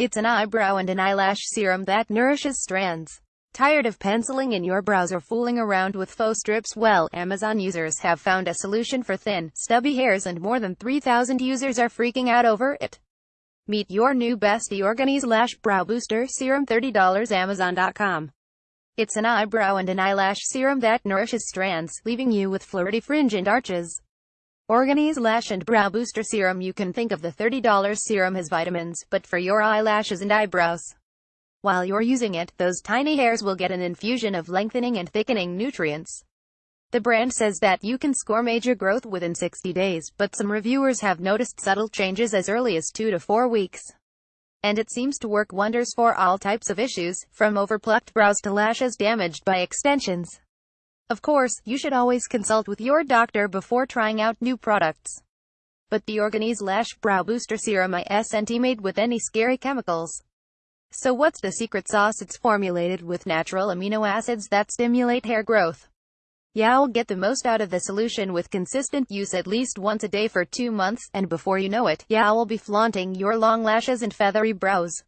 It's an eyebrow and an eyelash serum that nourishes strands. Tired of penciling in your brows or fooling around with faux strips? Well, Amazon users have found a solution for thin, stubby hairs and more than 3,000 users are freaking out over it. Meet your new bestie Organeze Lash Brow Booster Serum $30 Amazon.com. It's an eyebrow and an eyelash serum that nourishes strands, leaving you with flirty fringe and arches. Organeze Lash and Brow Booster Serum You can think of the $30 serum as vitamins, but for your eyelashes and eyebrows. While you're using it, those tiny hairs will get an infusion of lengthening and thickening nutrients. The brand says that you can score major growth within 60 days, but some reviewers have noticed subtle changes as early as 2 to 4 weeks. And it seems to work wonders for all types of issues, from overplucked brows to lashes damaged by extensions. Of course, you should always consult with your doctor before trying out new products. But the Organeze Lash Brow Booster Serum isn't made with any scary chemicals. So what's the secret sauce? It's formulated with natural amino acids that stimulate hair growth. You'll get the most out of the solution with consistent use at least once a day for two months, and before you know it, you'll be flaunting your long lashes and feathery brows.